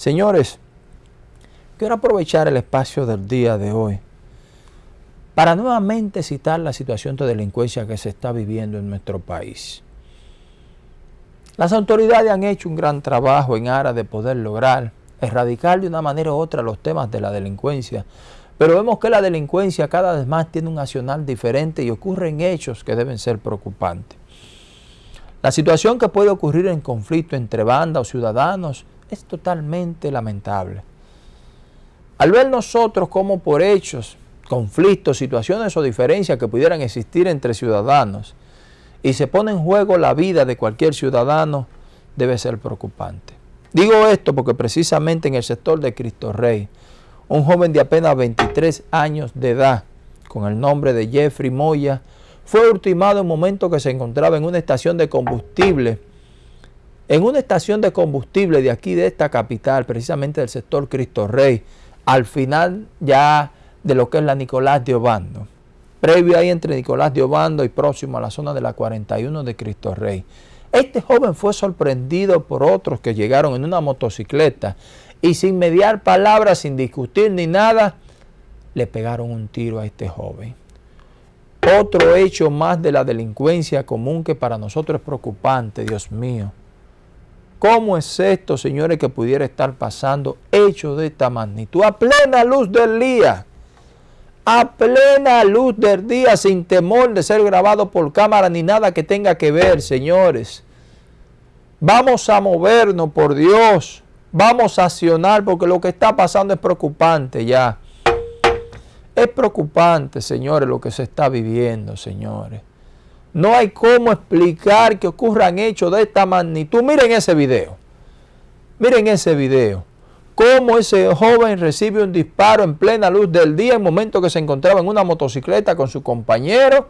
Señores, quiero aprovechar el espacio del día de hoy para nuevamente citar la situación de delincuencia que se está viviendo en nuestro país. Las autoridades han hecho un gran trabajo en aras de poder lograr erradicar de una manera u otra los temas de la delincuencia, pero vemos que la delincuencia cada vez más tiene un accional diferente y ocurren hechos que deben ser preocupantes. La situación que puede ocurrir en conflicto entre bandas o ciudadanos es totalmente lamentable. Al ver nosotros como por hechos, conflictos, situaciones o diferencias que pudieran existir entre ciudadanos y se pone en juego la vida de cualquier ciudadano, debe ser preocupante. Digo esto porque precisamente en el sector de Cristo Rey, un joven de apenas 23 años de edad, con el nombre de Jeffrey Moya, fue ultimado en un momento que se encontraba en una estación de combustible en una estación de combustible de aquí, de esta capital, precisamente del sector Cristo Rey, al final ya de lo que es la Nicolás de Obando. Previo ahí entre Nicolás de Obando y próximo a la zona de la 41 de Cristo Rey. Este joven fue sorprendido por otros que llegaron en una motocicleta y sin mediar palabras, sin discutir ni nada, le pegaron un tiro a este joven. Otro hecho más de la delincuencia común que para nosotros es preocupante, Dios mío. ¿Cómo es esto, señores, que pudiera estar pasando hechos de esta magnitud? A plena luz del día. A plena luz del día, sin temor de ser grabado por cámara ni nada que tenga que ver, señores. Vamos a movernos, por Dios. Vamos a accionar porque lo que está pasando es preocupante ya. Es preocupante, señores, lo que se está viviendo, señores. No hay cómo explicar que ocurran hechos de esta magnitud. Miren ese video. Miren ese video. Cómo ese joven recibe un disparo en plena luz del día en momento que se encontraba en una motocicleta con su compañero.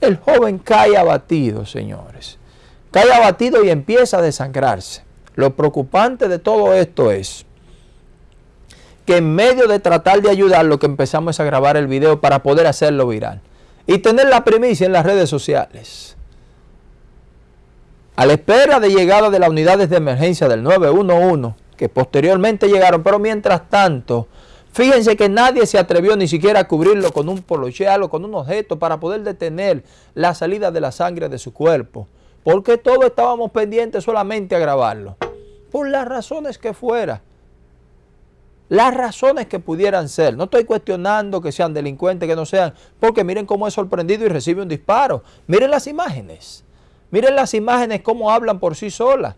El joven cae abatido, señores. Cae abatido y empieza a desangrarse. Lo preocupante de todo esto es que en medio de tratar de ayudarlo que empezamos a grabar el video para poder hacerlo viral y tener la primicia en las redes sociales. A la espera de llegada de las unidades de emergencia del 911, que posteriormente llegaron, pero mientras tanto, fíjense que nadie se atrevió ni siquiera a cubrirlo con un polocheal o con un objeto para poder detener la salida de la sangre de su cuerpo, porque todos estábamos pendientes solamente a grabarlo, por las razones que fuera las razones que pudieran ser. No estoy cuestionando que sean delincuentes, que no sean, porque miren cómo es sorprendido y recibe un disparo. Miren las imágenes. Miren las imágenes cómo hablan por sí solas.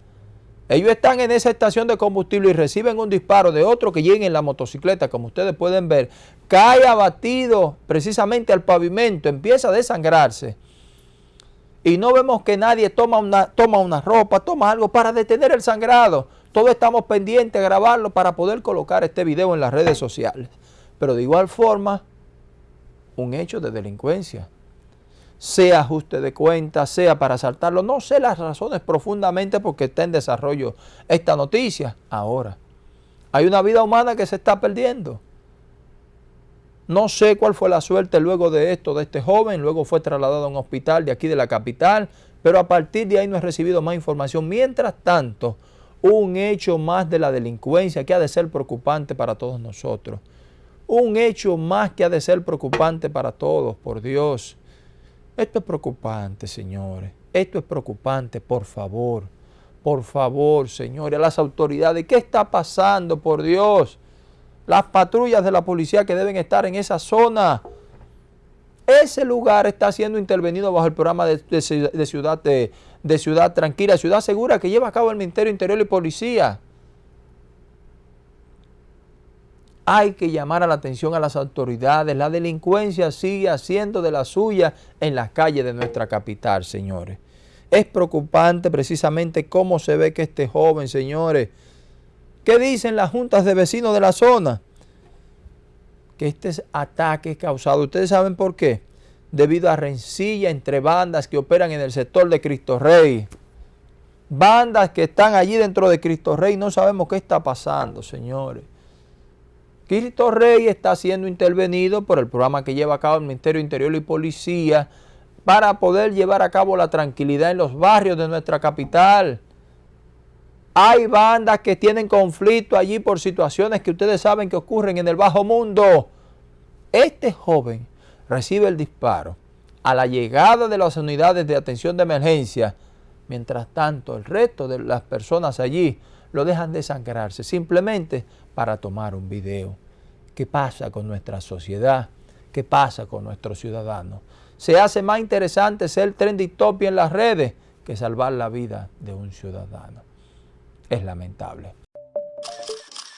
Ellos están en esa estación de combustible y reciben un disparo de otro que llega en la motocicleta, como ustedes pueden ver. Cae abatido precisamente al pavimento, empieza a desangrarse. Y no vemos que nadie toma una, toma una ropa, toma algo para detener el sangrado. Todos estamos pendientes de grabarlo para poder colocar este video en las redes sociales. Pero de igual forma, un hecho de delincuencia. Sea ajuste de cuenta, sea para asaltarlo. No sé las razones profundamente porque está en desarrollo esta noticia. Ahora, hay una vida humana que se está perdiendo. No sé cuál fue la suerte luego de esto de este joven. Luego fue trasladado a un hospital de aquí de la capital. Pero a partir de ahí no he recibido más información. Mientras tanto, un hecho más de la delincuencia que ha de ser preocupante para todos nosotros. Un hecho más que ha de ser preocupante para todos, por Dios. Esto es preocupante, señores. Esto es preocupante, por favor. Por favor, señores, las autoridades. ¿Qué está pasando, por Dios? Las patrullas de la policía que deben estar en esa zona. Ese lugar está siendo intervenido bajo el programa de, ciudad Ciudad Tranquila, Ciudad Segura que lleva a cabo el Ministerio Interior y Policía. Hay que llamar a la atención a las autoridades. La delincuencia sigue haciendo de la suya en las calles de nuestra capital, señores. Es preocupante precisamente cómo se ve que este joven, señores, ¿qué dicen las juntas de vecinos de la zona? Que este ataque es causado, ¿ustedes saben por qué? debido a rencilla entre bandas que operan en el sector de Cristo Rey. Bandas que están allí dentro de Cristo Rey, no sabemos qué está pasando, señores. Cristo Rey está siendo intervenido por el programa que lleva a cabo el Ministerio Interior y Policía para poder llevar a cabo la tranquilidad en los barrios de nuestra capital. Hay bandas que tienen conflicto allí por situaciones que ustedes saben que ocurren en el bajo mundo. Este joven recibe el disparo a la llegada de las unidades de atención de emergencia. Mientras tanto, el resto de las personas allí lo dejan desangrarse simplemente para tomar un video. ¿Qué pasa con nuestra sociedad? ¿Qué pasa con nuestros ciudadanos? Se hace más interesante ser trending topic en las redes que salvar la vida de un ciudadano es lamentable.